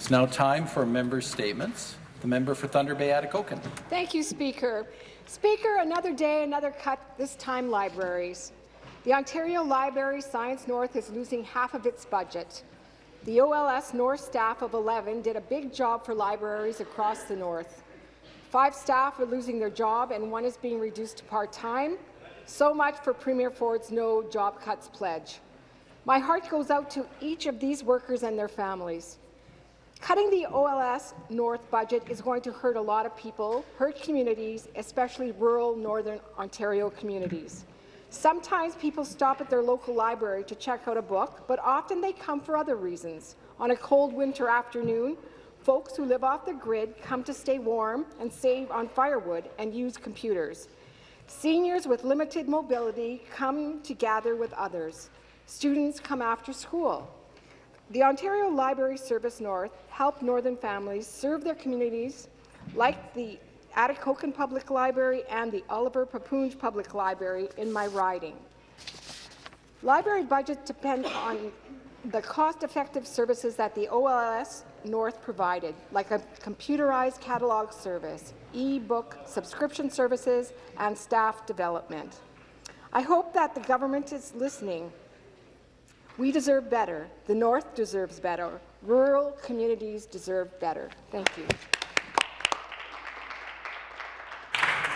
It's now time for member statements. The member for Thunder Bay Atikokan. Thank you, Speaker. Speaker, another day, another cut, this time libraries. The Ontario Library Service North is losing half of its budget. The OLS North staff of 11 did a big job for libraries across the North. Five staff are losing their job and one is being reduced to part-time. So much for Premier Ford's No Job Cuts pledge. My heart goes out to each of these workers and their families. Cutting the OLS North budget is going to hurt a lot of people, hurt communities, especially rural Northern Ontario communities. Sometimes people stop at their local library to check out a book, but often they come for other reasons. On a cold winter afternoon, folks who live off the grid come to stay warm and save on firewood and use computers. Seniors with limited mobility come to gather with others. Students come after school. The Ontario Library Service North help Northern families serve their communities like the Atikokan Public Library and the Oliver Paipoonge Public Library in my riding. Library budgets depend on the cost-effective services that the OLS North provided, like a computerized catalog service, e-book subscription services, and staff development. I hope that the government is listening we deserve better. The North deserves better. Rural communities deserve better. Thank you.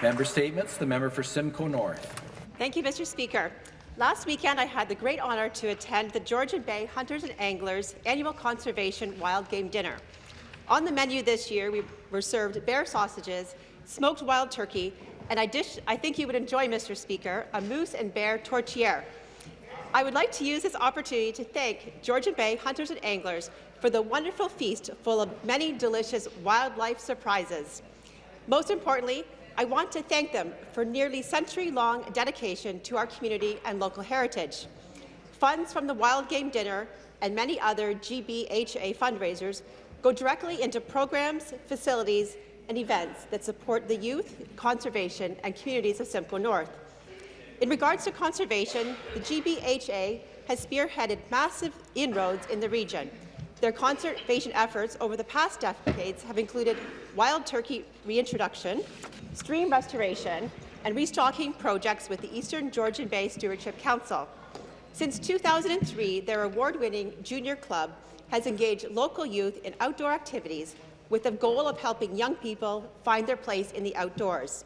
Member statements. The member for Simcoe North. Thank you, Mr. Speaker. Last weekend, I had the great honour to attend the Georgian Bay Hunters and Anglers annual Conservation Wild Game Dinner. On the menu this year, we were served bear sausages, smoked wild turkey, and I, dish, I think you would enjoy, Mr. Speaker, a moose and bear tourtière. I would like to use this opportunity to thank Georgian Bay hunters and anglers for the wonderful feast full of many delicious wildlife surprises. Most importantly, I want to thank them for nearly century-long dedication to our community and local heritage. Funds from the Wild Game Dinner and many other GBHA fundraisers go directly into programs, facilities, and events that support the youth, conservation, and communities of Simcoe North. In regards to conservation, the GBHA has spearheaded massive inroads in the region. Their conservation efforts over the past decades have included wild turkey reintroduction, stream restoration, and restocking projects with the Eastern Georgian Bay Stewardship Council. Since 2003, their award-winning junior club has engaged local youth in outdoor activities with the goal of helping young people find their place in the outdoors.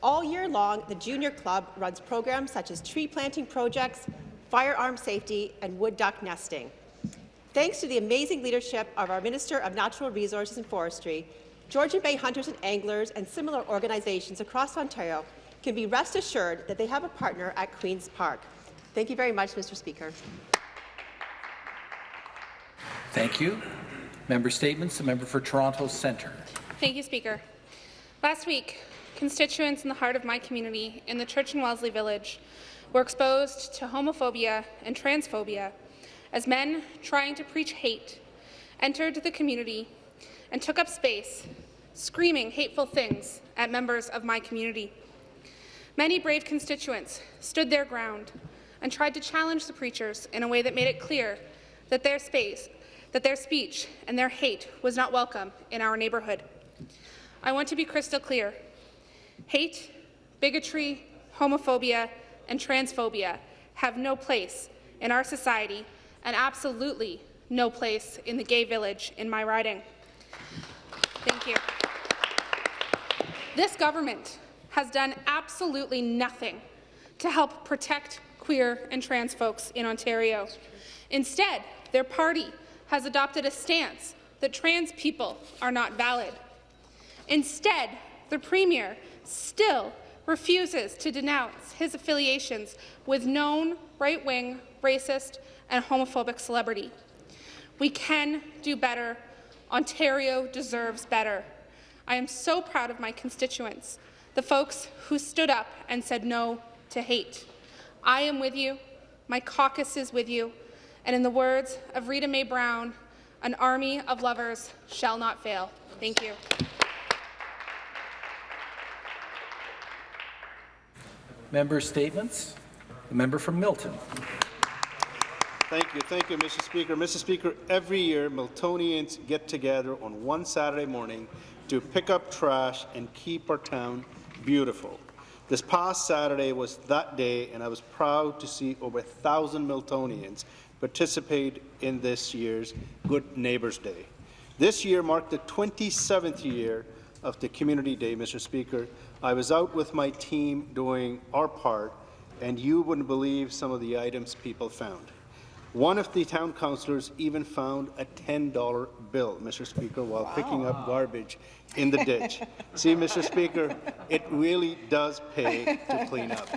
All year long, the Junior Club runs programs such as tree planting projects, firearm safety, and wood duck nesting. Thanks to the amazing leadership of our Minister of Natural Resources and Forestry, Georgian Bay hunters and anglers and similar organizations across Ontario can be rest assured that they have a partner at Queen's Park. Thank you very much, Mr. Speaker. Thank you. Member statements. The member for Toronto Centre. Thank you, Speaker. Last week, constituents in the heart of my community in the Church and Wellesley Village were exposed to homophobia and transphobia as men trying to preach hate entered the community and took up space, screaming hateful things at members of my community. Many brave constituents stood their ground and tried to challenge the preachers in a way that made it clear that their space, that their speech and their hate was not welcome in our neighbourhood. I want to be crystal clear. Hate, bigotry, homophobia, and transphobia have no place in our society and absolutely no place in the gay village in my riding. Thank you. This government has done absolutely nothing to help protect queer and trans folks in Ontario. Instead, their party has adopted a stance that trans people are not valid. Instead, the Premier still refuses to denounce his affiliations with known right-wing, racist and homophobic celebrity. We can do better. Ontario deserves better. I am so proud of my constituents, the folks who stood up and said no to hate. I am with you. My caucus is with you. And in the words of Rita Mae Brown, an army of lovers shall not fail. Thank you. Member statements. The member from Milton. Thank you, thank you, Mr. Speaker. Mr. Speaker, every year Miltonians get together on one Saturday morning to pick up trash and keep our town beautiful. This past Saturday was that day, and I was proud to see over a thousand Miltonians participate in this year's Good Neighbours Day. This year marked the 27th year of the Community Day, Mr. Speaker. I was out with my team doing our part, and you wouldn't believe some of the items people found. One of the town councillors even found a $10 bill, Mr. Speaker, while picking up garbage in the ditch. See, Mr. Speaker, it really does pay to clean up.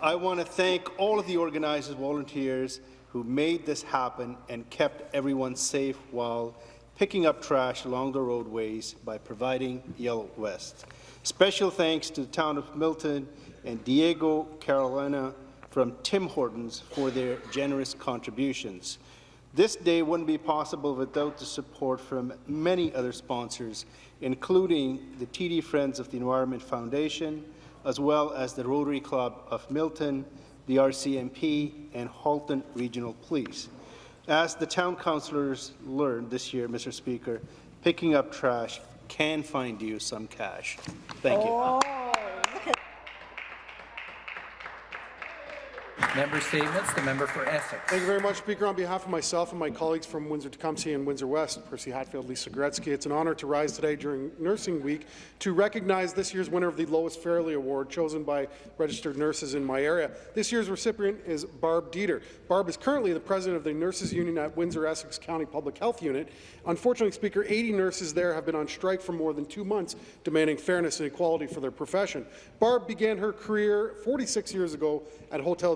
I want to thank all of the organizers, volunteers who made this happen and kept everyone safe while picking up trash along the roadways by providing Yellow West. Special thanks to the town of Milton and Diego Carolina from Tim Hortons for their generous contributions. This day wouldn't be possible without the support from many other sponsors, including the TD Friends of the Environment Foundation, as well as the Rotary Club of Milton, the RCMP, and Halton Regional Police. As the town councillors learned this year, Mr. Speaker, picking up trash can find you some cash. Thank you. Oh. Member statements. The member for Essex. Thank you very much, Speaker. On behalf of myself and my colleagues from Windsor-Tecumseh and Windsor West, Percy Hatfield, Lisa Gretzky, it's an honour to rise today during Nursing Week to recognize this year's winner of the Lois Fairley Award, chosen by registered nurses in my area. This year's recipient is Barb Dieter. Barb is currently the president of the Nurses Union at Windsor-Essex County Public Health Unit. Unfortunately, Speaker, 80 nurses there have been on strike for more than two months, demanding fairness and equality for their profession. Barb began her career 46 years ago at Hotel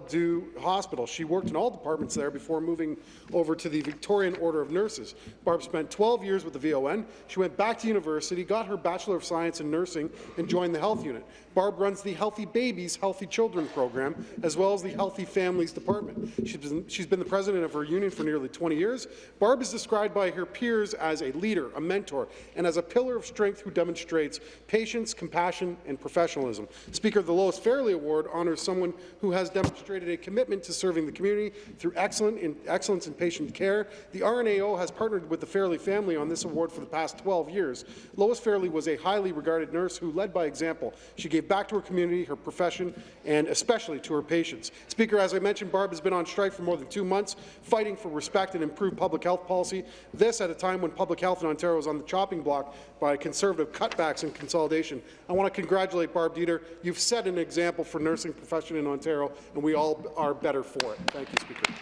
Hospital. She worked in all departments there before moving over to the Victorian Order of Nurses. Barb spent 12 years with the VON. She went back to university, got her Bachelor of Science in Nursing, and joined the health unit. Barb runs the Healthy Babies, Healthy Children program, as well as the Healthy Families department. She's been, she's been the president of her union for nearly 20 years. Barb is described by her peers as a leader, a mentor, and as a pillar of strength who demonstrates patience, compassion, and professionalism. Speaker, the Lois Fairley Award honors someone who has demonstrated a commitment to serving the community through excellent in, excellence in patient care. The RNAO has partnered with the Fairley family on this award for the past 12 years. Lois Fairley was a highly regarded nurse who led by example. She gave back to her community, her profession, and especially to her patients. Speaker, as I mentioned, Barb has been on strike for more than two months, fighting for respect and improved public health policy. This at a time when public health in Ontario is on the chopping block by conservative cutbacks and consolidation. I want to congratulate Barb Dieter. You've set an example for nursing profession in Ontario, and we all are better for it. Thank you, Speaker.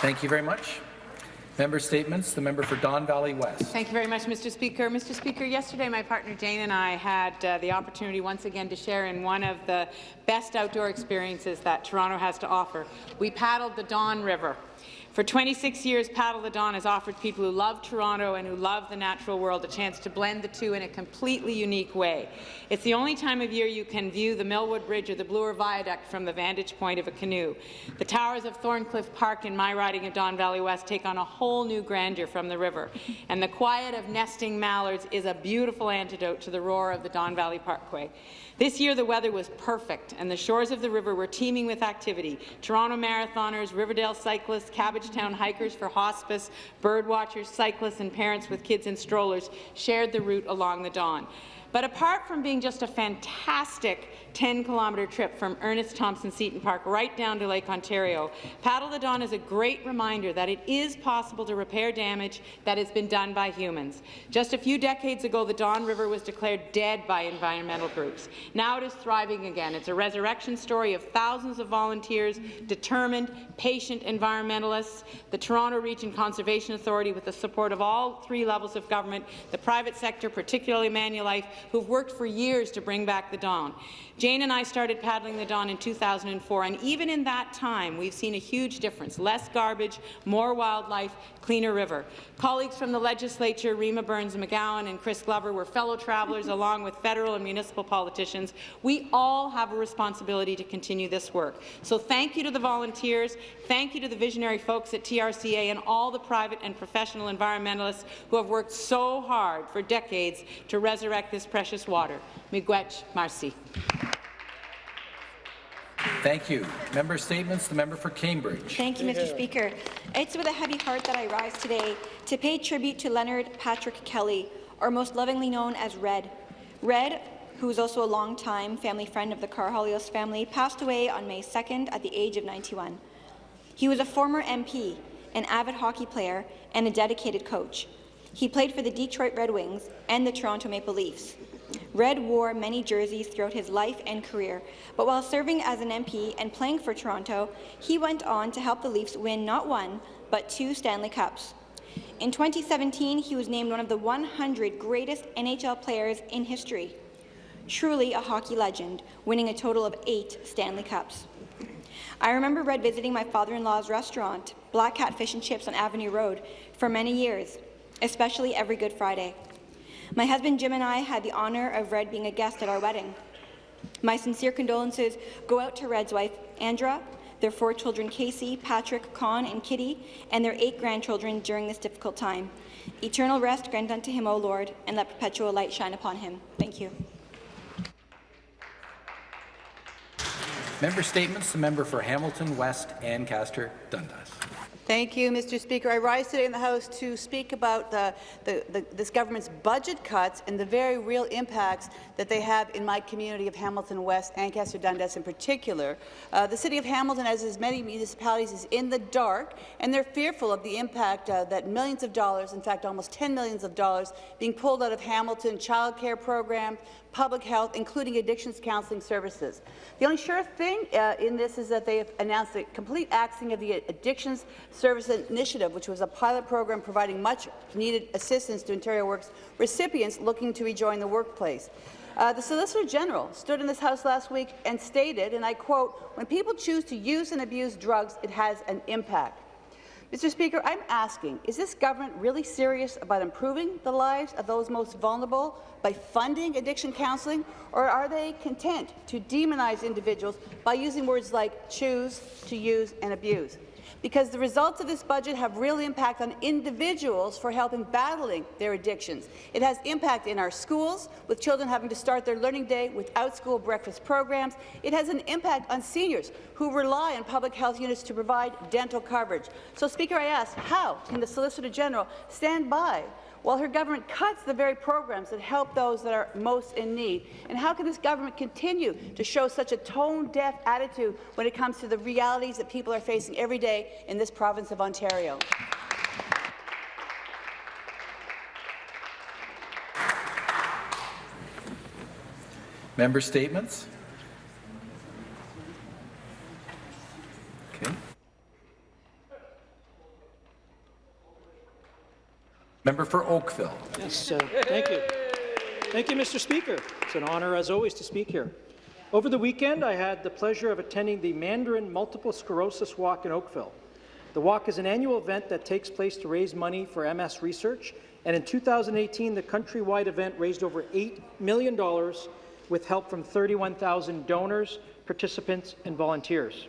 Thank you very much. Member statements. The member for Don Valley West. Thank you very much, Mr. Speaker. Mr. Speaker, yesterday my partner Jane and I had uh, the opportunity once again to share in one of the best outdoor experiences that Toronto has to offer. We paddled the Don River. For 26 years, Paddle the Don has offered people who love Toronto and who love the natural world a chance to blend the two in a completely unique way. It's the only time of year you can view the Millwood Bridge or the Bloor Viaduct from the vantage point of a canoe. The towers of Thorncliffe Park in my riding of Don Valley West take on a whole new grandeur from the river, and the quiet of nesting mallards is a beautiful antidote to the roar of the Don Valley Parkway. This year, the weather was perfect, and the shores of the river were teeming with activity. Toronto marathoners, Riverdale cyclists, Cabbagetown hikers for hospice, birdwatchers, cyclists, and parents with kids in strollers shared the route along the Don. But apart from being just a fantastic 10-kilometre trip from Ernest Thompson Seton Park right down to Lake Ontario, Paddle the Don is a great reminder that it is possible to repair damage that has been done by humans. Just a few decades ago, the Don River was declared dead by environmental groups. Now it is thriving again. It's a resurrection story of thousands of volunteers, determined, patient environmentalists, the Toronto Region Conservation Authority with the support of all three levels of government, the private sector, particularly Manulife, who've worked for years to bring back the Don. Jane and I started paddling the Don in 2004, and even in that time, we've seen a huge difference. Less garbage, more wildlife, cleaner river. Colleagues from the legislature, Rima Berns-McGown and Chris Glover, were fellow travellers along with federal and municipal politicians. We all have a responsibility to continue this work. So thank you to the volunteers, thank you to the visionary folks at TRCA and all the private and professional environmentalists who have worked so hard for decades to resurrect this precious water. Miigwech, Marcy. Thank you. Member statements. The member for Cambridge. Thank you, Mr. Speaker. It's with a heavy heart that I rise today to pay tribute to Leonard Patrick Kelly, or most lovingly known as Red. Red, who is also a longtime family friend of the Karahalios family, passed away on May 2nd at the age of 91. He was a former MP, an avid hockey player, and a dedicated coach. He played for the Detroit Red Wings and the Toronto Maple Leafs. Red wore many jerseys throughout his life and career, but while serving as an MP and playing for Toronto, he went on to help the Leafs win not one, but two Stanley Cups. In 2017, he was named one of the 100 greatest NHL players in history. Truly a hockey legend, winning a total of eight Stanley Cups. I remember Red visiting my father-in-law's restaurant, Black Cat Fish and Chips on Avenue Road, for many years, especially every Good Friday. My husband Jim and I had the honour of Red being a guest at our wedding. My sincere condolences go out to Red's wife, Andra, their four children, Casey, Patrick, Con, and Kitty, and their eight grandchildren during this difficult time. Eternal rest grant unto him, O Lord, and let perpetual light shine upon him. Thank you. Member statements. The member for Hamilton West, Ancaster, Dundas. Thank you, Mr. Speaker. I rise today in the House to speak about the, the, the, this government's budget cuts and the very real impacts that they have in my community of Hamilton West, Ancaster Dundas in particular. Uh, the City of Hamilton, as is many municipalities, is in the dark, and they're fearful of the impact uh, that millions of dollars, in fact almost 10 millions of dollars, being pulled out of Hamilton child care program, public health, including addictions counseling services. The only sure thing uh, in this is that they have announced the complete axing of the Addictions Service Initiative, which was a pilot program providing much-needed assistance to Ontario Works recipients looking to rejoin the workplace. Uh, the Solicitor General stood in this House last week and stated, and I quote, when people choose to use and abuse drugs, it has an impact. Mr. Speaker, I'm asking, is this government really serious about improving the lives of those most vulnerable by funding addiction counselling, or are they content to demonize individuals by using words like choose, to use, and abuse? Because the results of this budget have real impact on individuals for helping battling their addictions. It has impact in our schools, with children having to start their learning day without school breakfast programs. It has an impact on seniors who rely on public health units to provide dental coverage. So, Speaker, I ask, how can the Solicitor General stand by while her government cuts the very programs that help those that are most in need? And how can this government continue to show such a tone-deaf attitude when it comes to the realities that people are facing every day in this province of Ontario? Member statements. Member for Oakville. Yes, uh, thank you. Thank you, Mr. Speaker. It's an honour, as always, to speak here. Over the weekend, I had the pleasure of attending the Mandarin Multiple Sclerosis Walk in Oakville. The walk is an annual event that takes place to raise money for MS research, and in 2018, the countrywide event raised over $8 million with help from 31,000 donors, participants, and volunteers.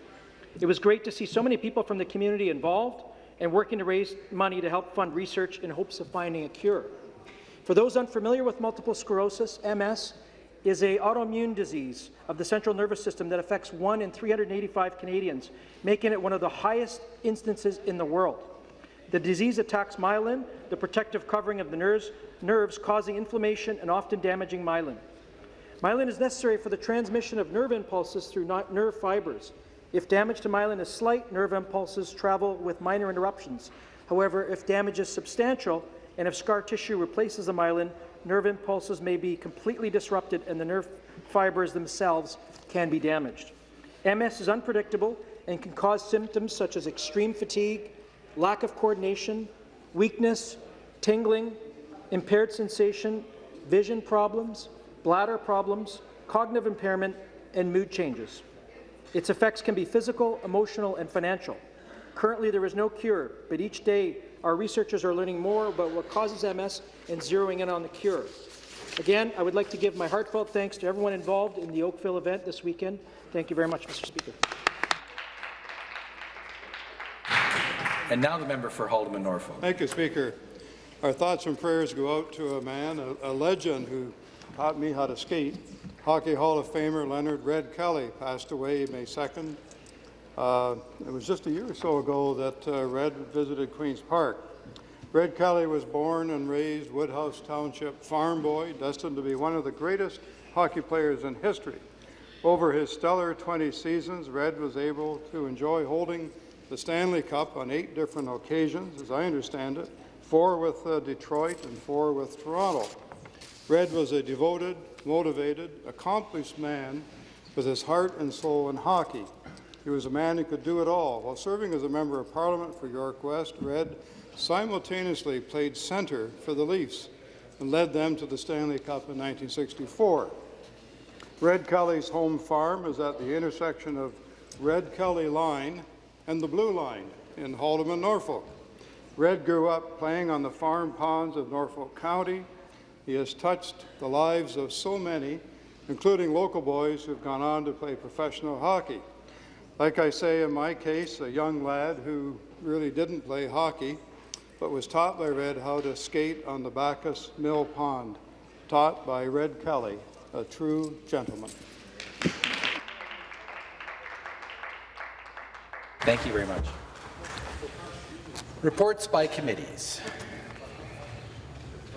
It was great to see so many people from the community involved and working to raise money to help fund research in hopes of finding a cure. For those unfamiliar with multiple sclerosis, MS is a autoimmune disease of the central nervous system that affects 1 in 385 Canadians, making it one of the highest instances in the world. The disease attacks myelin, the protective covering of the nerves, nerves causing inflammation and often damaging myelin. Myelin is necessary for the transmission of nerve impulses through nerve fibers. If damage to myelin is slight, nerve impulses travel with minor interruptions. However, if damage is substantial and if scar tissue replaces the myelin, nerve impulses may be completely disrupted and the nerve fibers themselves can be damaged. MS is unpredictable and can cause symptoms such as extreme fatigue, lack of coordination, weakness, tingling, impaired sensation, vision problems, bladder problems, cognitive impairment, and mood changes. Its effects can be physical, emotional, and financial. Currently, there is no cure, but each day our researchers are learning more about what causes MS and zeroing in on the cure. Again, I would like to give my heartfelt thanks to everyone involved in the Oakville event this weekend. Thank you very much, Mr. Speaker. And now the member for Haldimand Norfolk. Thank you, Speaker. Our thoughts and prayers go out to a man, a, a legend who taught me how to skate. Hockey Hall of Famer Leonard Red Kelly passed away May 2nd. Uh, it was just a year or so ago that uh, Red visited Queen's Park. Red Kelly was born and raised Woodhouse Township farm boy, destined to be one of the greatest hockey players in history. Over his stellar 20 seasons, Red was able to enjoy holding the Stanley Cup on eight different occasions, as I understand it, four with uh, Detroit and four with Toronto. Red was a devoted, motivated, accomplished man with his heart and soul in hockey. He was a man who could do it all. While serving as a member of Parliament for York West, Red simultaneously played centre for the Leafs and led them to the Stanley Cup in 1964. Red Kelly's home farm is at the intersection of Red Kelly Line and the Blue Line in Haldimand, Norfolk. Red grew up playing on the farm ponds of Norfolk County. He has touched the lives of so many, including local boys who've gone on to play professional hockey. Like I say in my case, a young lad who really didn't play hockey, but was taught by Red how to skate on the Backus Mill Pond, taught by Red Kelly, a true gentleman. Thank you very much. Reports by committees.